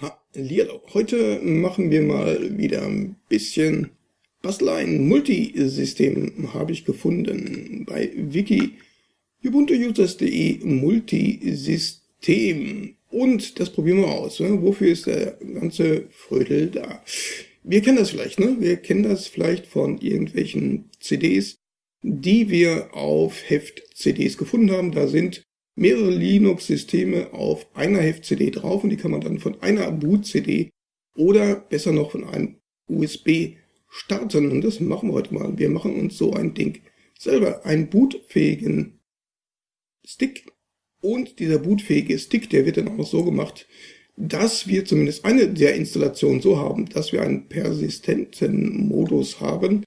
Hallihallo. Heute machen wir mal wieder ein bisschen Basteleien. Multisystem habe ich gefunden bei wiki ubuntuusers.de Multisystem. Und das probieren wir aus. Ne? Wofür ist der ganze Frödel da? Wir kennen das vielleicht, ne? Wir kennen das vielleicht von irgendwelchen CDs, die wir auf Heft-CDs gefunden haben. Da sind mehrere Linux-Systeme auf einer Heft-CD drauf und die kann man dann von einer Boot-CD oder besser noch von einem USB starten. Und das machen wir heute mal. Wir machen uns so ein Ding selber, einen bootfähigen Stick. Und dieser bootfähige Stick, der wird dann auch so gemacht, dass wir zumindest eine der Installationen so haben, dass wir einen persistenten Modus haben,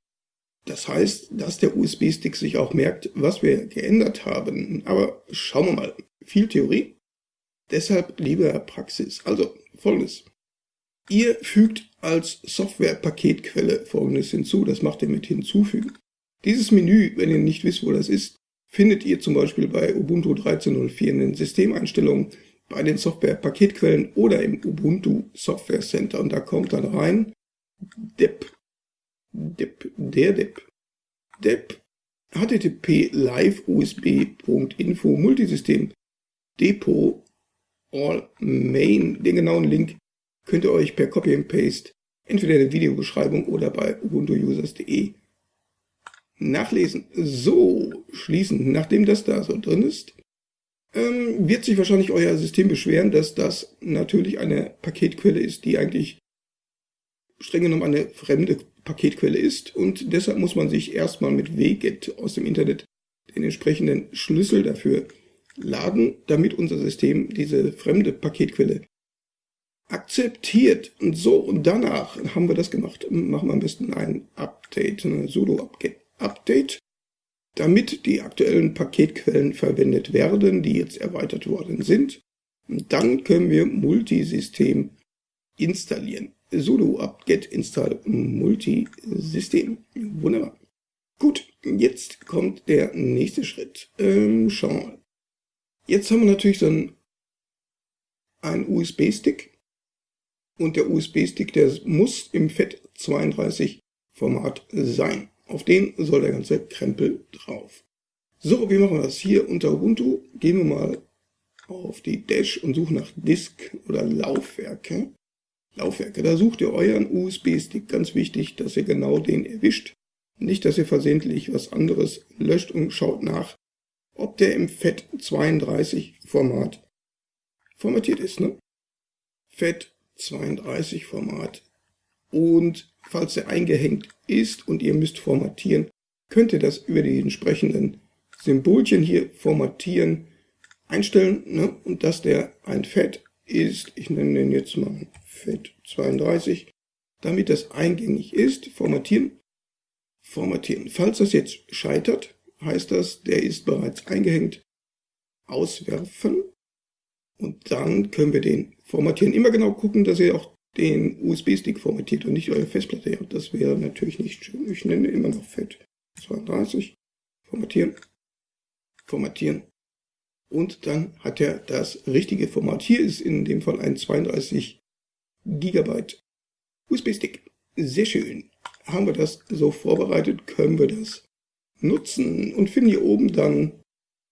das heißt, dass der USB-Stick sich auch merkt, was wir geändert haben. Aber schauen wir mal. Viel Theorie. Deshalb lieber Praxis. Also folgendes. Ihr fügt als Software-Paketquelle folgendes hinzu. Das macht ihr mit hinzufügen. Dieses Menü, wenn ihr nicht wisst, wo das ist, findet ihr zum Beispiel bei Ubuntu 13.04 in den Systemeinstellungen, bei den Software-Paketquellen oder im Ubuntu Software Center. Und da kommt dann rein dep Dep, der Dep. Dep http live usb.info Multisystem Depot All Main. Den genauen Link könnt ihr euch per Copy and Paste entweder in der Videobeschreibung oder bei ubuntuusers.de nachlesen. So, schließen. Nachdem das da so drin ist, ähm, wird sich wahrscheinlich euer System beschweren, dass das natürlich eine Paketquelle ist, die eigentlich streng genommen eine fremde Paketquelle ist und deshalb muss man sich erstmal mit wget aus dem Internet den entsprechenden Schlüssel dafür laden, damit unser System diese fremde Paketquelle akzeptiert. Und so, und danach haben wir das gemacht, machen wir am besten ein Update, ein sudo Update, damit die aktuellen Paketquellen verwendet werden, die jetzt erweitert worden sind. Und dann können wir Multisystem installieren sudo apt-get install multisystem. Wunderbar. Gut, jetzt kommt der nächste Schritt. Ähm, schauen wir mal. Jetzt haben wir natürlich so einen, einen USB-Stick. Und der USB-Stick, der muss im FAT32-Format sein. Auf den soll der ganze Krempel drauf. So, wie machen wir das? Hier unter Ubuntu gehen wir mal auf die Dash und suchen nach Disk oder Laufwerke. Laufwerke. Da sucht ihr euren USB-Stick. Ganz wichtig, dass ihr genau den erwischt. Nicht, dass ihr versehentlich was anderes löscht und schaut nach, ob der im FAT32-Format formatiert ist. Ne? FAT32-Format. Und falls er eingehängt ist und ihr müsst formatieren, könnt ihr das über die entsprechenden Symbolchen hier formatieren, einstellen ne? und dass der ein FAT ist, ich nenne den jetzt mal FAT32, damit das eingängig ist, formatieren, formatieren. Falls das jetzt scheitert, heißt das, der ist bereits eingehängt, auswerfen und dann können wir den formatieren. Immer genau gucken, dass ihr auch den USB-Stick formatiert und nicht eure Festplatte. Das wäre natürlich nicht schön. Ich nenne immer noch FAT32, formatieren, formatieren und dann hat er das richtige Format. Hier ist in dem Fall ein 32 GB USB-Stick. Sehr schön. Haben wir das so vorbereitet, können wir das nutzen und finden hier oben dann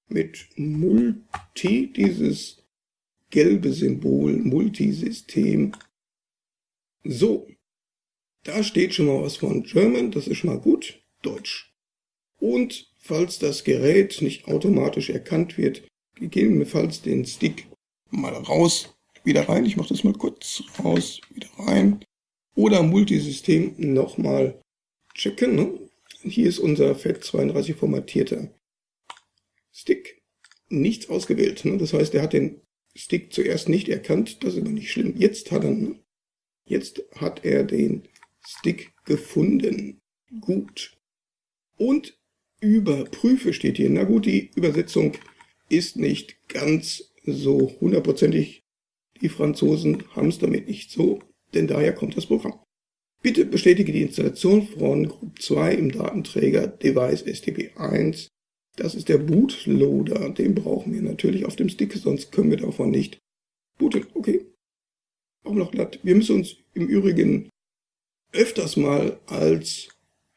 mit Multi dieses gelbe Symbol Multisystem. So, da steht schon mal was von German, das ist schon mal gut, Deutsch. Und falls das Gerät nicht automatisch erkannt wird, gegebenenfalls den Stick mal raus, wieder rein. Ich mache das mal kurz raus, wieder rein. Oder Multisystem nochmal checken. Ne? Hier ist unser FAT32 formatierter Stick. Nichts ausgewählt. Ne? Das heißt, er hat den Stick zuerst nicht erkannt. Das ist aber nicht schlimm. Jetzt hat er, ne? jetzt hat er den Stick gefunden. Gut. Und überprüfe steht hier. Na gut, die Übersetzung ist nicht ganz so hundertprozentig. Die Franzosen haben es damit nicht so, denn daher kommt das Programm. Bitte bestätige die Installation von Group 2 im Datenträger Device STP1. Das ist der Bootloader. Den brauchen wir natürlich auf dem Stick, sonst können wir davon nicht booten. Okay. auch noch glatt. Wir müssen uns im Übrigen öfters mal als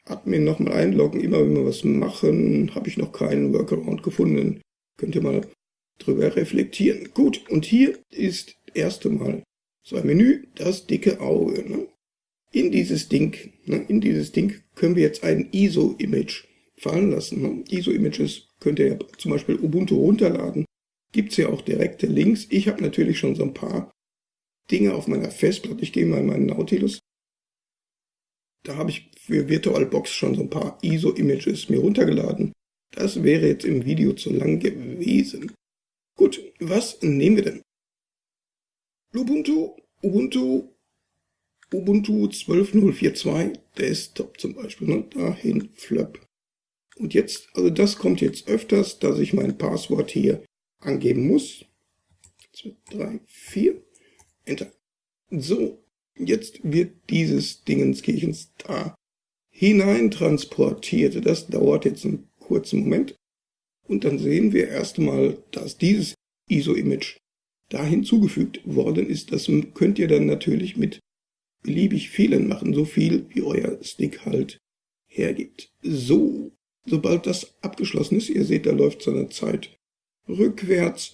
Admin nochmal einloggen. Immer wenn wir was machen, habe ich noch keinen Workaround gefunden. Könnt ihr mal drüber reflektieren. Gut, und hier ist erste Mal so ein Menü, das dicke Auge. Ne? In dieses Ding, ne, in dieses Ding können wir jetzt ein ISO-Image fallen lassen. Ne? ISO-Images könnt ihr ja zum Beispiel Ubuntu runterladen. Gibt es ja auch direkte Links. Ich habe natürlich schon so ein paar Dinge auf meiner Festplatte. Ich gehe mal in meinen Nautilus. Da habe ich für VirtualBox schon so ein paar ISO-Images mir runtergeladen. Das wäre jetzt im Video zu lang gewesen. Gut, was nehmen wir denn? Ubuntu, Ubuntu, Ubuntu 12.042 Desktop zum Beispiel, ne? dahin Flap. Und jetzt, also das kommt jetzt öfters, dass ich mein Passwort hier angeben muss. 2, 3, 4, Enter. So, jetzt wird dieses Dingenskirchens da hinein transportiert. Das dauert jetzt einen kurzen Moment. Und dann sehen wir erstmal, dass dieses ISO-Image da hinzugefügt worden ist. Das könnt ihr dann natürlich mit beliebig vielen machen, so viel wie euer Stick halt hergibt. So, sobald das abgeschlossen ist, ihr seht, da läuft seine Zeit rückwärts,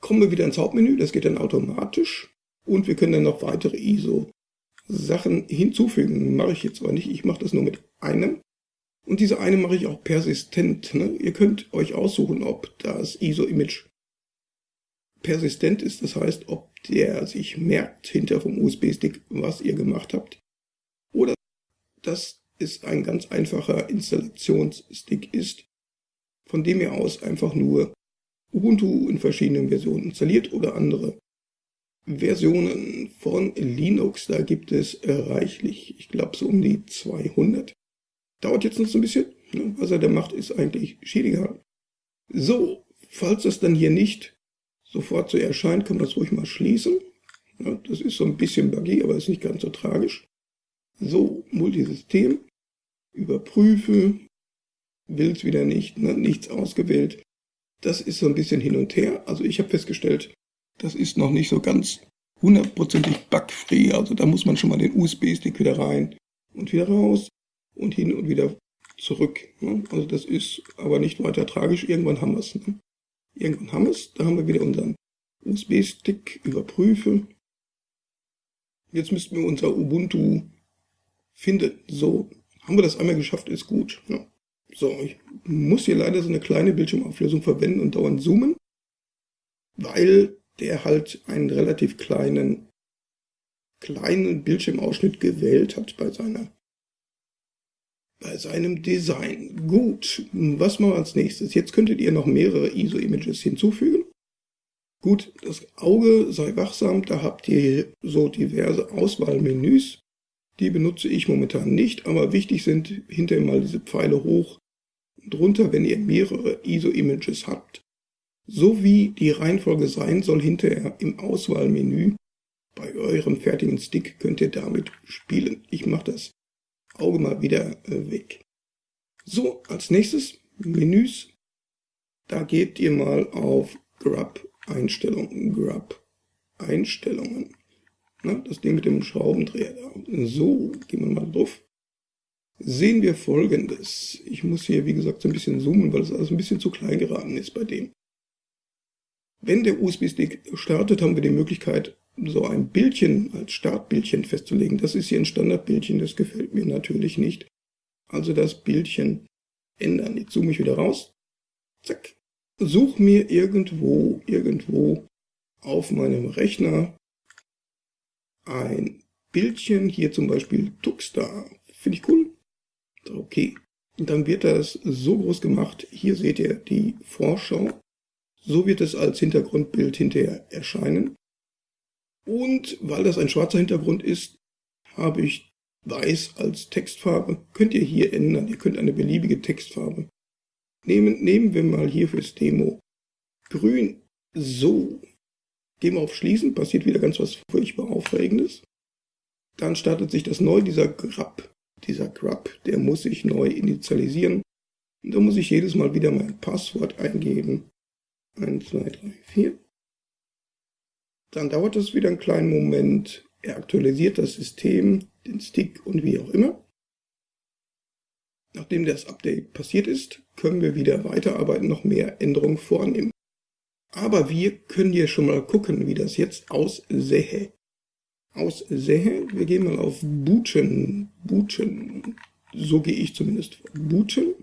kommen wir wieder ins Hauptmenü, das geht dann automatisch und wir können dann noch weitere ISO-Sachen hinzufügen. Mache ich jetzt aber nicht, ich mache das nur mit einem. Und diese eine mache ich auch persistent. Ne? Ihr könnt euch aussuchen, ob das ISO-Image persistent ist, das heißt, ob der sich merkt hinter vom USB-Stick, was ihr gemacht habt. Oder dass es ein ganz einfacher Installationsstick ist, von dem ihr aus einfach nur Ubuntu in verschiedenen Versionen installiert oder andere Versionen von Linux. Da gibt es reichlich, ich glaube so um die 200. Dauert jetzt noch so ein bisschen. Ne? Was er da macht, ist eigentlich schädiger. So, falls das dann hier nicht sofort so erscheint, kann man das ruhig mal schließen. Das ist so ein bisschen buggy, aber ist nicht ganz so tragisch. So, Multisystem, überprüfe, will es wieder nicht, ne, nichts ausgewählt. Das ist so ein bisschen hin und her. Also ich habe festgestellt, das ist noch nicht so ganz hundertprozentig bugfree. Also da muss man schon mal den USB-Stick wieder rein und wieder raus und hin und wieder zurück. Ne? Also das ist aber nicht weiter tragisch. Irgendwann haben wir es. Ne? Irgendwann haben wir es. Da haben wir wieder unseren USB-Stick, überprüfe. Jetzt müssten wir unser Ubuntu finden. So, haben wir das einmal geschafft, ist gut. Ja. So, ich muss hier leider so eine kleine Bildschirmauflösung verwenden und dauernd zoomen, weil der halt einen relativ kleinen, kleinen Bildschirmausschnitt gewählt hat bei seiner bei seinem Design. Gut, was machen wir als nächstes? Jetzt könntet ihr noch mehrere ISO-Images hinzufügen. Gut, das Auge sei wachsam, da habt ihr so diverse Auswahlmenüs. Die benutze ich momentan nicht, aber wichtig sind hinterher mal diese Pfeile hoch und runter, wenn ihr mehrere ISO-Images habt. So wie die Reihenfolge sein soll hinterher im Auswahlmenü bei eurem fertigen Stick könnt ihr damit spielen. Ich mache das Auge mal wieder äh, weg. So, als nächstes Menüs. Da geht ihr mal auf Grub Einstellungen. Grub Einstellungen. Das Ding mit dem Schraubendreher da. So, gehen wir mal drauf. Sehen wir folgendes. Ich muss hier, wie gesagt, so ein bisschen zoomen, weil es alles ein bisschen zu klein geraten ist bei dem. Wenn der USB-Stick startet, haben wir die Möglichkeit, so ein Bildchen als Startbildchen festzulegen. Das ist hier ein Standardbildchen, das gefällt mir natürlich nicht. Also das Bildchen ändern. Jetzt zoome ich wieder raus. Zack. Such mir irgendwo, irgendwo auf meinem Rechner ein Bildchen. Hier zum Beispiel Tuxstar. Finde ich cool. Okay. Und dann wird das so groß gemacht. Hier seht ihr die Vorschau. So wird es als Hintergrundbild hinterher erscheinen. Und weil das ein schwarzer Hintergrund ist, habe ich weiß als Textfarbe. Könnt ihr hier ändern. Ihr könnt eine beliebige Textfarbe nehmen. Nehmen wir mal hier fürs Demo grün. So. Gehen wir auf Schließen. Passiert wieder ganz was furchtbar Aufregendes. Dann startet sich das neu. Dieser Grab, dieser Grab, der muss sich neu initialisieren. Und da muss ich jedes Mal wieder mein Passwort eingeben. 1, 2, 3, 4. Dann dauert es wieder einen kleinen Moment. Er aktualisiert das System, den Stick und wie auch immer. Nachdem das Update passiert ist, können wir wieder weiterarbeiten, noch mehr Änderungen vornehmen. Aber wir können hier schon mal gucken, wie das jetzt aussähe. Aussähe, wir gehen mal auf Booten, Booten, so gehe ich zumindest. Booten,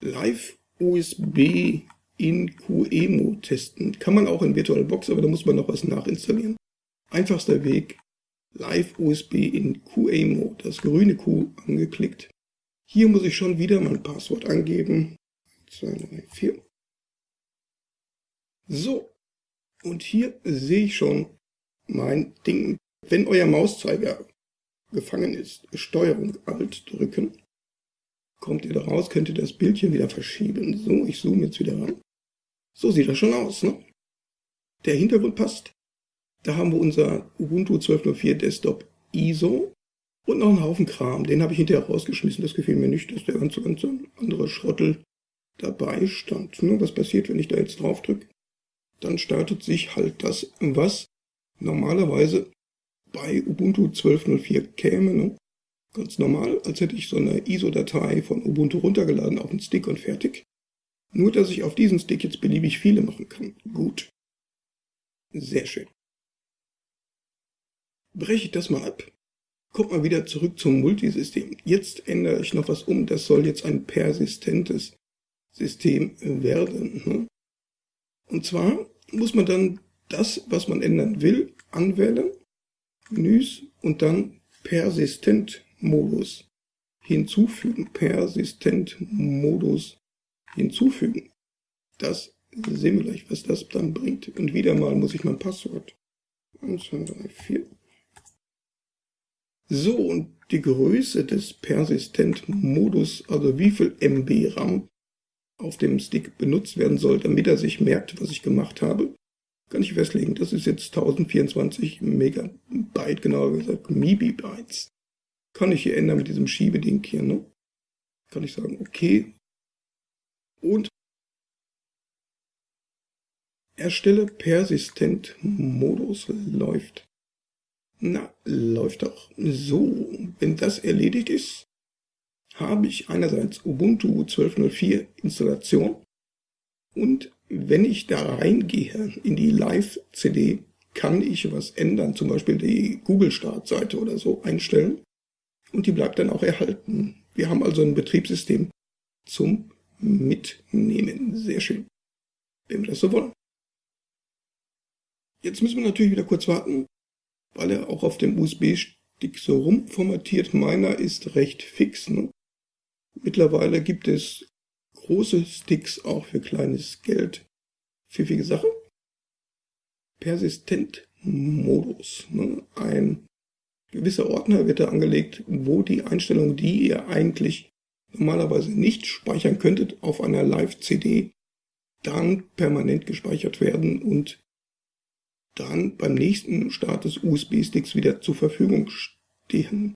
Live USB in QEMU testen. Kann man auch in VirtualBox, aber da muss man noch was nachinstallieren. Einfachster Weg, Live USB in QEMU, das grüne Q angeklickt. Hier muss ich schon wieder mein Passwort angeben. 2, 3, 4. So, und hier sehe ich schon mein Ding. Wenn euer Mauszeiger gefangen ist, Steuerung Alt drücken, kommt ihr da raus, könnt ihr das Bildchen wieder verschieben. So, ich zoome jetzt wieder ran. So sieht das schon aus. Ne? Der Hintergrund passt. Da haben wir unser Ubuntu 12.04 Desktop ISO und noch einen Haufen Kram. Den habe ich hinterher rausgeschmissen. Das gefiel mir nicht, dass der ganze, ganze andere Schrottel dabei stand. Ne? Was passiert, wenn ich da jetzt drauf drücke? Dann startet sich halt das, was normalerweise bei Ubuntu 12.04 käme. Ne? Ganz normal, als hätte ich so eine ISO-Datei von Ubuntu runtergeladen auf den Stick und fertig. Nur, dass ich auf diesen Stick jetzt beliebig viele machen kann. Gut. Sehr schön. Breche ich das mal ab. Kommt mal wieder zurück zum Multisystem. Jetzt ändere ich noch was um. Das soll jetzt ein persistentes System werden. Ne? Und zwar muss man dann das, was man ändern will, anwählen. Menüs und dann Persistent Modus hinzufügen. Persistent Modus hinzufügen. Das sehen wir gleich, was das dann bringt. Und wieder mal muss ich mein Passwort. 1, 2, 3, 4. So, und die Größe des Persistent-Modus, also wie viel MB RAM auf dem Stick benutzt werden soll, damit er sich merkt, was ich gemacht habe, kann ich festlegen. Das ist jetzt 1024 Megabyte, genauer gesagt Mibibytes. Kann ich hier ändern mit diesem Schiebeding hier, ne? Kann ich sagen, okay. Und erstelle persistent Modus läuft. Na, läuft doch. So, wenn das erledigt ist, habe ich einerseits Ubuntu 12.04 Installation und wenn ich da reingehe in die Live-CD, kann ich was ändern, zum Beispiel die Google-Startseite oder so einstellen und die bleibt dann auch erhalten. Wir haben also ein Betriebssystem zum Mitnehmen. Sehr schön, wenn wir das so wollen. Jetzt müssen wir natürlich wieder kurz warten, weil er auch auf dem USB-Stick so rumformatiert. Meiner ist recht fix. Ne? Mittlerweile gibt es große Sticks auch für kleines Geld. Pfiffige Sache. Persistent-Modus. Ne? Ein gewisser Ordner wird da angelegt, wo die Einstellungen, die ihr eigentlich normalerweise nicht speichern könntet, auf einer Live-CD dann permanent gespeichert werden und dann beim nächsten Start des USB-Sticks wieder zur Verfügung stehen.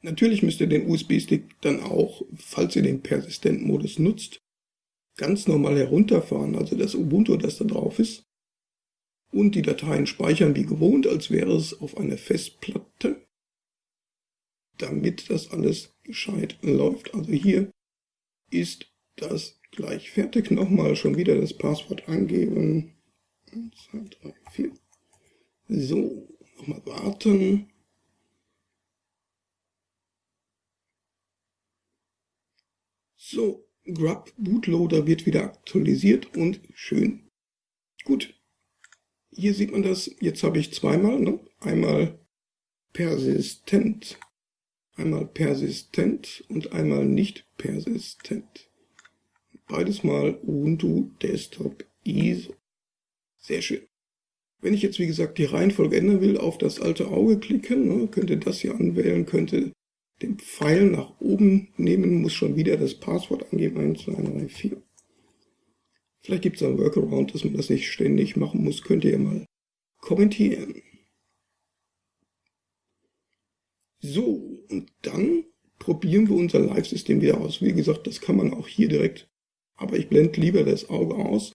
Natürlich müsst ihr den USB-Stick dann auch, falls ihr den Persistent-Modus nutzt, ganz normal herunterfahren, also das Ubuntu, das da drauf ist, und die Dateien speichern wie gewohnt, als wäre es auf einer Festplatte, damit das alles gescheit läuft. Also hier ist das gleich fertig. Nochmal schon wieder das Passwort angeben. 1, 2, 3, 4. So, nochmal warten. So, Grub Bootloader wird wieder aktualisiert und schön. Gut, hier sieht man das. Jetzt habe ich zweimal, ne? einmal persistent, einmal persistent und einmal nicht persistent. Beides mal Ubuntu Desktop ISO. Sehr schön. Wenn ich jetzt, wie gesagt, die Reihenfolge ändern will, auf das alte Auge klicken, ne, könnte das hier anwählen, könnte den Pfeil nach oben nehmen, muss schon wieder das Passwort angeben, 1, 2, 3, 4. Vielleicht gibt es einen Workaround, dass man das nicht ständig machen muss, könnt ihr mal kommentieren. So, und dann probieren wir unser Live-System wieder aus. Wie gesagt, das kann man auch hier direkt aber ich blende lieber das Auge aus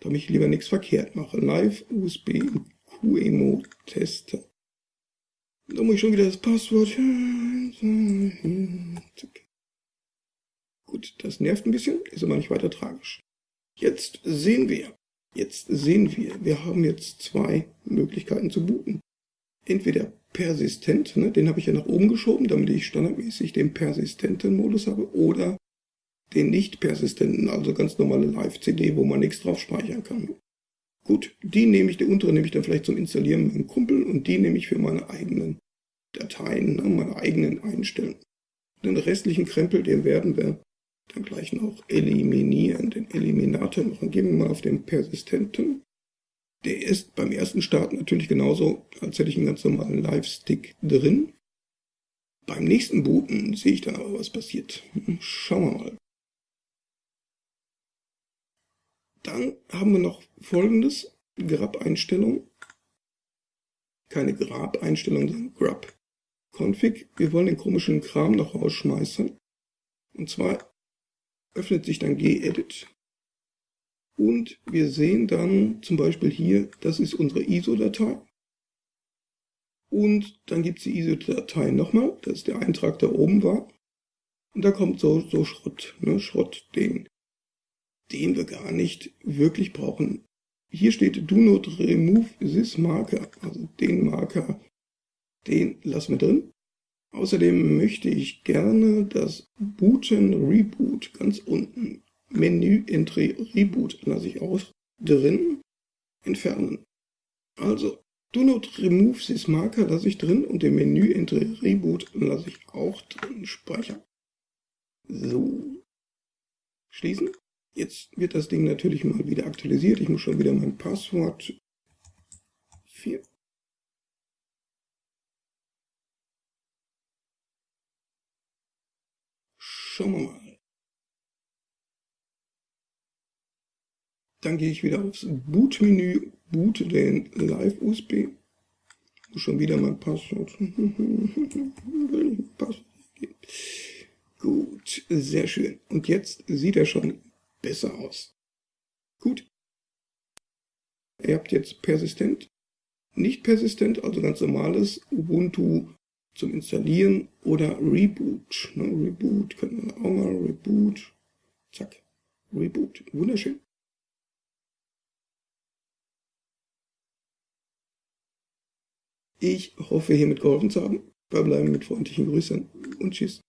damit ich lieber nichts verkehrt mache. Live USB QEMO Tester. Da muss ich schon wieder das Passwort. Gut, das nervt ein bisschen, ist aber nicht weiter tragisch. Jetzt sehen wir, jetzt sehen wir, wir haben jetzt zwei Möglichkeiten zu booten. Entweder persistent, ne, den habe ich ja nach oben geschoben, damit ich standardmäßig den persistenten Modus habe, oder den nicht persistenten, also ganz normale Live-CD, wo man nichts drauf speichern kann. Gut, die nehme ich, die untere nehme ich dann vielleicht zum Installieren mit dem Kumpel und die nehme ich für meine eigenen Dateien, ne, meine eigenen Einstellungen. Den restlichen Krempel, den werden wir dann gleich noch eliminieren, den Eliminator machen. Gehen wir mal auf den persistenten. Der ist beim ersten Start natürlich genauso, als hätte ich einen ganz normalen Live-Stick drin. Beim nächsten Booten sehe ich dann aber, was passiert. Schauen wir mal. Dann haben wir noch folgendes, Grab-Einstellung. Keine Grab-Einstellung, sondern Grab-Config. Wir wollen den komischen Kram noch rausschmeißen. Und zwar öffnet sich dann gedit. Und wir sehen dann zum Beispiel hier, das ist unsere ISO-Datei. Und dann gibt es die ISO-Datei nochmal, das ist der Eintrag, der oben war. Und da kommt so, so Schrott, ne, Schrott, den den wir gar nicht wirklich brauchen. Hier steht Do not remove this marker, also den Marker, den lassen wir drin. Außerdem möchte ich gerne das Booten Reboot ganz unten, Menü Entry Reboot lasse ich auch drin, entfernen. Also Do not remove this marker lasse ich drin und den Menü Entry Reboot lasse ich auch drin, speichern. So, schließen. Jetzt wird das Ding natürlich mal wieder aktualisiert. Ich muss schon wieder mein Passwort 4. Schauen wir mal. Dann gehe ich wieder aufs Boot-Menü, boote den Live-USB. Schon wieder mein Passwort. Gut, sehr schön. Und jetzt sieht er schon besser aus. Gut. Ihr habt jetzt persistent, nicht persistent, also ganz normales Ubuntu zum Installieren oder Reboot. Ne, Reboot können wir auch mal, Reboot, zack, Reboot, wunderschön. Ich hoffe, hiermit geholfen zu haben. Wir bleiben mit freundlichen Grüßen und tschüss.